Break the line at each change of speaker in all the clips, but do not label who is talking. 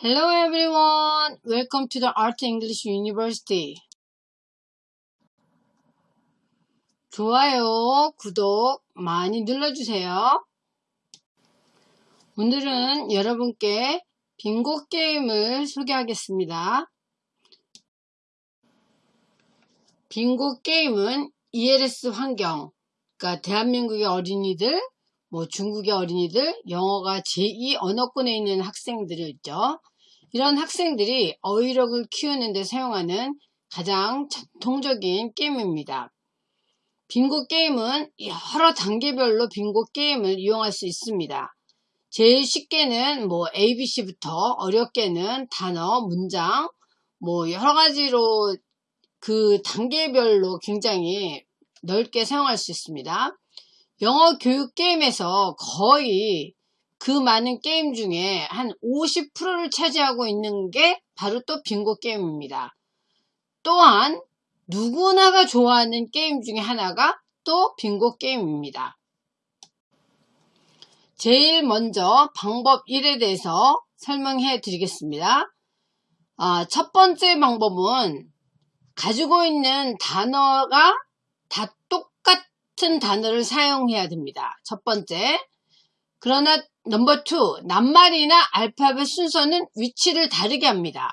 Hello everyone. Welcome to the Art English University. 좋아요, 구독 많이 눌러주세요. 오늘은 여러분께 빙고 게임을 소개하겠습니다. 빙고 게임은 ELS 환경, 그러니까 대한민국의 어린이들, 뭐 중국의 어린이들, 영어가 제2 언어권에 있는 학생들이 있죠. 이런 학생들이 어휘력을 키우는 데 사용하는 가장 전통적인 게임입니다. 빙고 게임은 여러 단계별로 빙고 게임을 이용할 수 있습니다. 제일 쉽게는 뭐 ABC부터 어렵게는 단어, 문장, 뭐 여러 가지로 그 단계별로 굉장히 넓게 사용할 수 있습니다. 영어 교육 게임에서 거의 그 많은 게임 중에 한 50%를 차지하고 있는 게 바로 또 빙고 게임입니다. 또한 누구나가 좋아하는 게임 중에 하나가 또 빙고 게임입니다. 제일 먼저 방법 1에 대해서 설명해 드리겠습니다. 아, 첫 번째 방법은 가지고 있는 단어가 다 똑같은 단어를 사용해야 됩니다. 첫 번째. 그러나 number 2, 낱말이나 알파벳 순서는 위치를 다르게 합니다.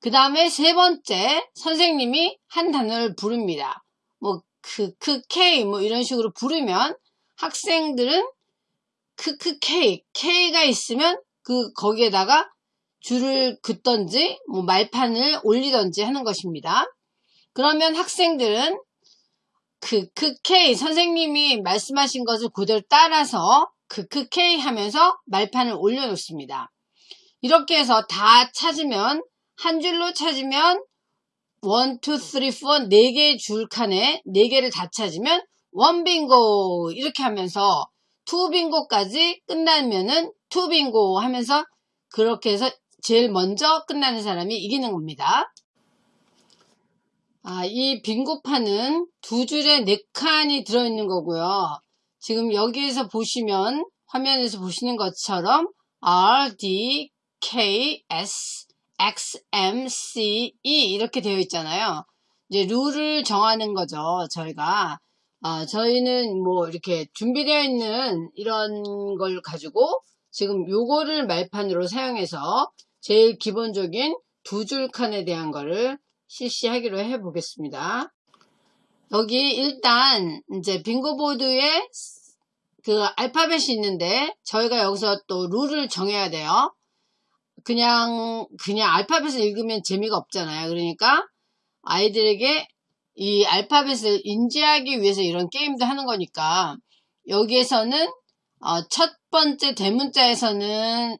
그 다음에 세 번째, 선생님이 한 단어를 부릅니다. 뭐, 크, 크, K, 뭐 이런 식으로 부르면 학생들은 크, 크, K가 있으면 그, 거기에다가 줄을 긋던지, 뭐 말판을 올리던지 하는 것입니다. 그러면 학생들은 그, 크, K, 선생님이 말씀하신 것을 그대로 따라서 크크 K 하면서 말판을 올려놓습니다. 이렇게 해서 다 찾으면 한 줄로 찾으면 1, 2, 3, 4 4개의 줄 칸에 4개를 다 찾으면 원 빙고 이렇게 하면서 two bingo까지 끝나면은 two bingo 하면서 그렇게 해서 제일 먼저 끝나는 사람이 이기는 겁니다. 아, 이 빙고판은 두 줄에 네 칸이 들어있는 거고요. 지금 여기에서 보시면 화면에서 보시는 것처럼 R, D, K, S, X, M, C, E 이렇게 되어 있잖아요. 이제 룰을 정하는 거죠. 저희가 어, 저희는 뭐 이렇게 준비되어 있는 이런 걸 가지고 지금 요거를 말판으로 사용해서 제일 기본적인 두 줄 칸에 대한 거를 실시하기로 해 보겠습니다. 여기 일단 이제 빙고보드에 그 알파벳이 있는데 저희가 여기서 또 룰을 정해야 돼요. 그냥 그냥 알파벳을 읽으면 재미가 없잖아요. 그러니까 아이들에게 이 알파벳을 인지하기 위해서 이런 게임도 하는 거니까 여기에서는 어, 첫 번째 대문자에서는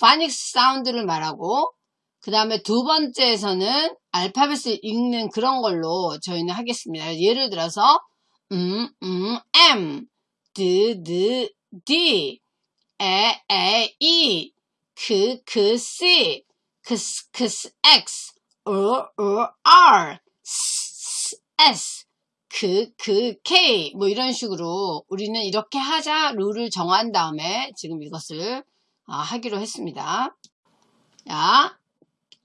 phonics sound를 말하고 그 다음에 두 번째에서는 알파벳을 읽는 그런 걸로 저희는 하겠습니다. 예를 들어서 음, 음, M, 드, 드, D, 에, 에, E, 크, 크, C, 크, 크, X, 어, 어, R, S, S, 그, 그, K, 뭐 이런 식으로 우리는 이렇게 하자 룰을 정한 다음에 지금 이것을 아, 하기로 했습니다. 자,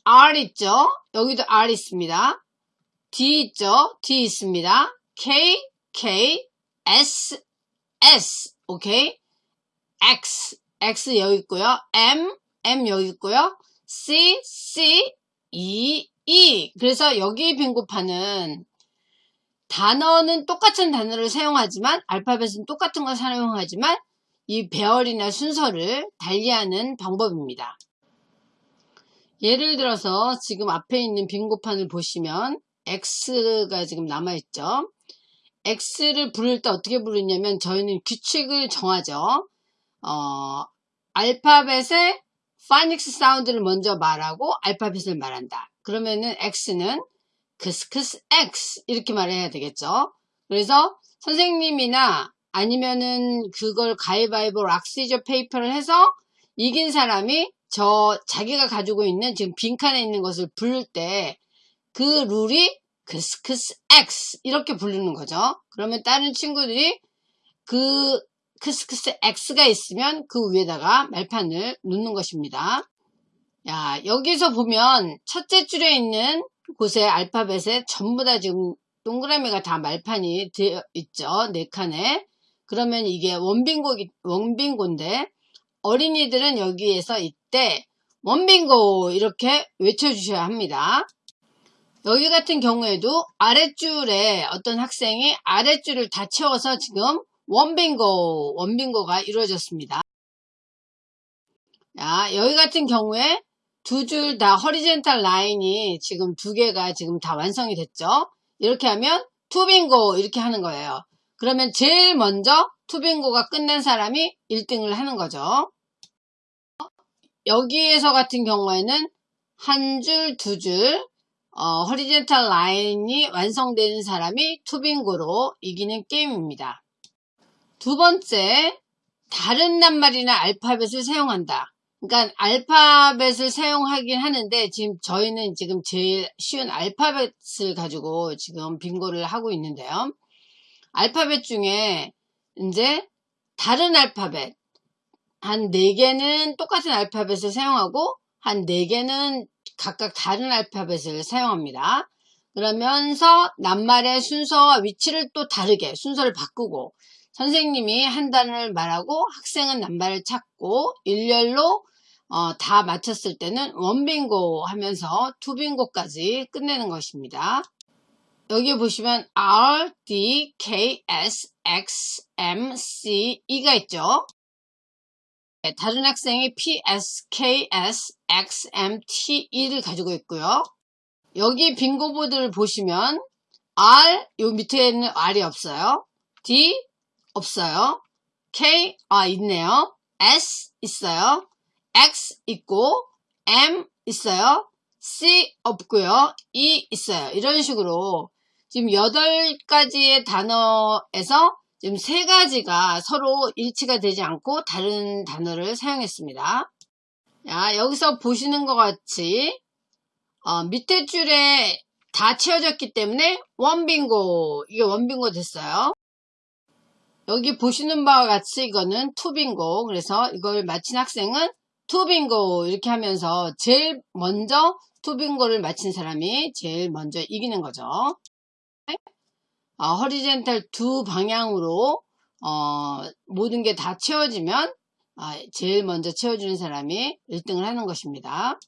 R 있죠? 여기도 R 있습니다. D 있죠? D 있습니다. K, K, S, S, 오케이? X, X 여기 있고요. M, M 여기 있고요. C, C, E, E. 그래서 여기 빙고판은 단어는 똑같은 단어를 사용하지만 알파벳은 똑같은 걸 사용하지만 이 배열이나 순서를 달리하는 방법입니다. 예를 들어서 지금 앞에 있는 빙고판을 보시면 X가 지금 남아있죠. X를 부를 때 어떻게 부르냐면 저희는 규칙을 정하죠. 어, 알파벳의 phonics sound를 먼저 말하고 알파벳을 말한다. 그러면은 X는 크스크스 X 이렇게 말해야 되겠죠. 그래서 선생님이나 아니면은 그걸 가위바위보 rock, scissors, paper를 해서 이긴 사람이 저 자기가 가지고 있는 지금 빈칸에 있는 것을 부를 때 그 룰이 크스크스 X 이렇게 부르는 거죠. 그러면 다른 친구들이 그 크스크스 X가 있으면 그 위에다가 말판을 놓는 것입니다. 야, 여기서 보면 첫째 줄에 있는 곳에 알파벳에 전부 다 지금 동그라미가 다 말판이 되어 있죠. 네 칸에. 그러면 이게 원빙고, 원빙고인데 어린이들은 여기에서 이 때 원빙고 이렇게 외쳐주셔야 합니다. 여기 같은 경우에도 아랫줄에 어떤 학생이 아랫줄을 다 채워서 지금 원빙고, 원빙고가 이루어졌습니다. 자, 여기 같은 경우에 두 줄 다 허리젠탈 라인이 지금 두 개가 지금 다 완성이 됐죠. 이렇게 하면 투빙고 이렇게 하는 거예요. 그러면 제일 먼저 투빙고가 끝낸 사람이 1등을 하는 거죠. 여기에서 같은 경우에는 한 줄, 두 줄, 어, 허리젠탈 라인이 완성되는 사람이 투빙고로 이기는 게임입니다. 두 번째, 다른 낱말이나 알파벳을 사용한다. 그러니까 알파벳을 사용하긴 하는데 지금 저희는 지금 제일 쉬운 알파벳을 가지고 지금 빙고를 하고 있는데요. 알파벳 중에 이제 다른 알파벳 한 4개는 똑같은 알파벳을 사용하고 한 4개는 각각 다른 알파벳을 사용합니다. 그러면서 낱말의 순서와 위치를 또 다르게 순서를 바꾸고 선생님이 한 단어를 말하고 학생은 낱말을 찾고 일렬로 어, 다 마쳤을 때는 원빙고 하면서 투빙고까지 끝내는 것입니다. 여기 보시면 R, D, K, S, X, M, C, E가 있죠. 네, 다른 학생이 P, S, K, S, X, M, T, E를 가지고 있고요. 여기 빙고보드를 보시면 R, 요 밑에는 R이 없어요. D, 없어요. K, 아, 있네요. S, 있어요. X 있고 M 있어요. C 없고요. E 있어요. 이런 식으로 지금 8가지의 단어에서 지금 3가지가 서로 일치가 되지 않고 다른 단어를 사용했습니다. 자, 여기서 보시는 것 같이 어, 밑에 줄에 다 채워졌기 때문에 원빙고 이게 원빙고 됐어요. 여기 보시는 바와 같이 이거는 투빙고 그래서 이걸 마친 학생은 투빙고 이렇게 하면서 제일 먼저 투빙고를 마친 사람이 제일 먼저 이기는 거죠. 어, 허리젠탈 두 방향으로 어, 모든 게 다 채워지면 어, 제일 먼저 채워주는 사람이 1등을 하는 것입니다.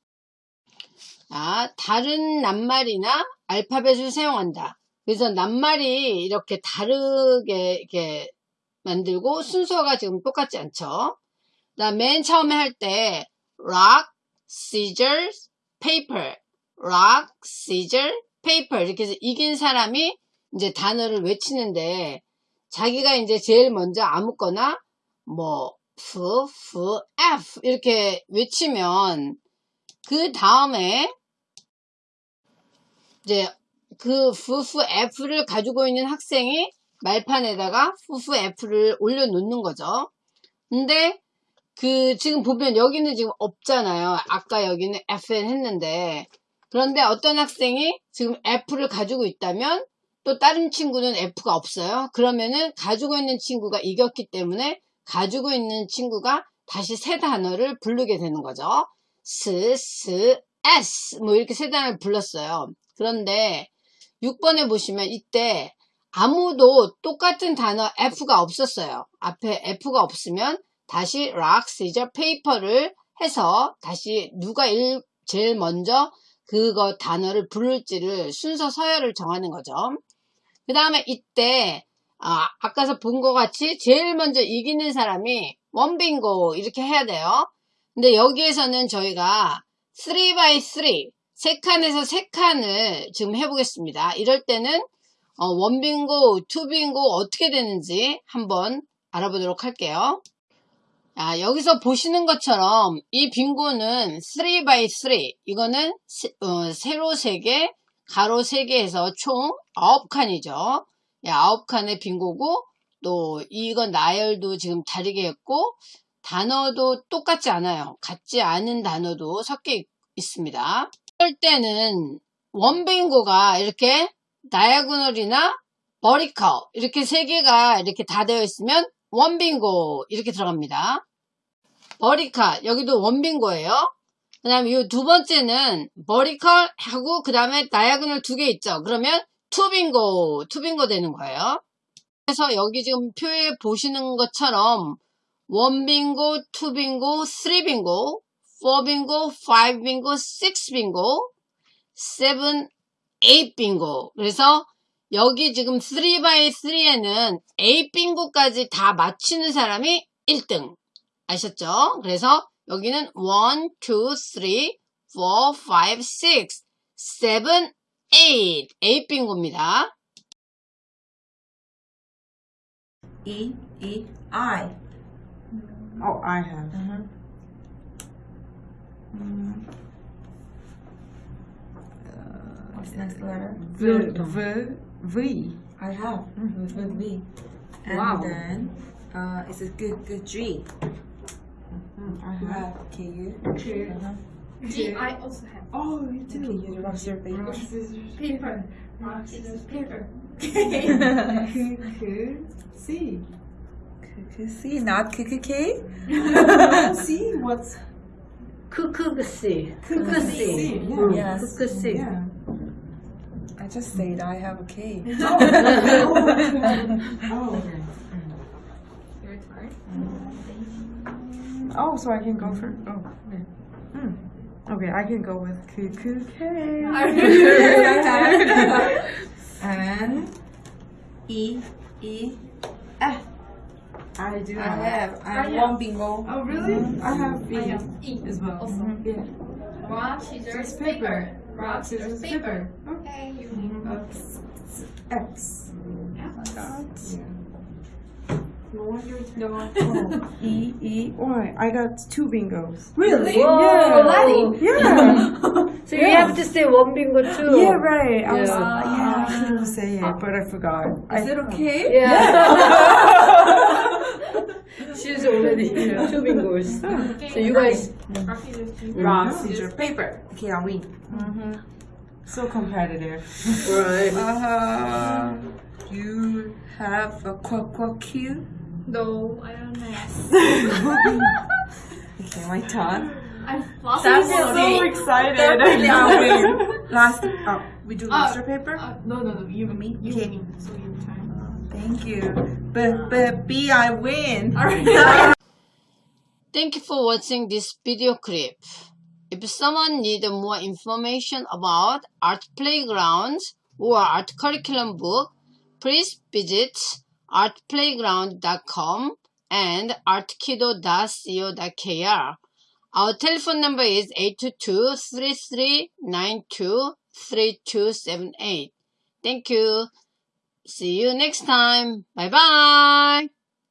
자, 다른 낱말이나 알파벳을 사용한다. 그래서 낱말이 이렇게 다르게 이렇게 만들고 순서가 지금 똑같지 않죠. 맨 처음에 할 때 rock, scissors, paper, rock, scissors, paper 이렇게 해서 이긴 사람이 이제 단어를 외치는데 자기가 이제 제일 먼저 아무거나 뭐 F, F, F 이렇게 외치면 그 다음에 이제 그 F, F, F를 가지고 있는 학생이 말판에다가 F, F, F를 올려놓는 거죠. 근데 그 지금 보면 여기는 지금 없잖아요. 아까 여기는 FN 했는데 그런데 어떤 학생이 지금 F를 가지고 있다면 또 다른 친구는 F가 없어요. 그러면은 가지고 있는 친구가 이겼기 때문에 가지고 있는 친구가 다시 세 단어를 부르게 되는 거죠. 스, 스, S 뭐 이렇게 세 단어를 불렀어요. 그런데 6번에 보시면 이때 아무도 똑같은 단어 F가 없었어요. 앞에 F가 없으면 다시 rock, scissors, paper를 해서 다시 누가 일, 제일 먼저 그거 단어를 부를지를 순서 서열을 정하는 거죠. 그 다음에 이때 아, 아까서 본 것 같이 제일 먼저 이기는 사람이 one bingo 이렇게 해야 돼요. 근데 여기에서는 저희가 3x3 세 칸에서 세 칸을 지금 해보겠습니다. 이럴 때는 어, 원빙고, 투빙고 어떻게 되는지 한번 알아보도록 할게요. 아, 여기서 보시는 것처럼 이 빙고는 3x3 이거는 세, 어, 세로 3개 가로 3개 해서 총 9칸이죠 9칸의 빙고고 또 이건 나열도 지금 다르게 했고 단어도 똑같지 않아요 같지 않은 단어도 섞여 있습니다 이럴 때는 원빙고가 이렇게 다이아고널이나 버리커 이렇게 세 개가 이렇게 다 되어 있으면 원빙고 이렇게 들어갑니다. 버리카 여기도 원빙고예요. 그 다음에 이 두 번째는 머리컬 하고 그 다음에 다이아그널 두 개 있죠. 그러면 투빙고, 투빙고 되는 거예요. 그래서 여기 지금 표에 보시는 것처럼 원빙고, 투빙고, 쓰리빙고, 포빙고, 파이빙고, 식스빙고, 세븐, 에잇빙고. 그래서 여기 지금 3x3에는 에잇빙고까지 다 맞히는 사람이 1등. 아셨죠? 그래서 여기는 1, 2, 3, 4, 5, 6, 7, 8. 8 빙고입니다.
E E I.
Oh, I have.
Uh-huh. What's the next letter?
V, v, v.
I have with, with V. And
Wow.
then uh, it's a good good G.
I
You
have.
have K U.
True.
Uh-huh.
G, I also have
Oh, you
K
too.
U. Rock your paper.
paper. Rock, scissors, paper.
K, K, C.
C, not K K K.
C, what's
크크그씨.
C?
크크씨.
Yeah.
Yes.
크크씨.
Yeah.
I just said I have a K.
Oh, okay.
Your
Oh, so I can go for. Oh, okay. Hmm. Okay, I can go with K, K, K.
and E E F.
I do
I
have.
have. I have
I
one bingo.
Oh, really? Mm-hmm. I have B
I have E
as well.
also. Mm-hmm.
Yeah.
Rock, scissors,
Scissors,
paper.
paper.
Rock, scissors, paper.
Okay. Mm-hmm.
Okay, you
X. X. No wonder it's not. Oh. E E Y. I got two bingos.
Really?
Whoa, already?
Yeah.
So you have to say one bingo too.
yeah, right. I was.
Yeah.
Uh, yeah, I couldn't say it, but I forgot. I,
Is it okay?
Yeah. She's already two bingos.
Okay,
So you guys,
Rock, scissors, paper.
Rock, paper.
Okay, I win.
So competitive.
right.
Uh, you have a quack quack Q.
No, I don't know.
Okay, my turn.
I've lost
That's so
already.
excited.
Definitely I win. Last. Oh, we do master paper.
Uh, no, no, no. You
Me?
You
Okay.
win. So your turn.
Thank you. But but B I win.
Thank you for watching this video clip. If someone needs more information about art playgrounds or art curriculum book, please visit artplayground.com and artkido.co.kr. Our telephone number is 822-3392-3278. Thank you. See you next time. Bye bye.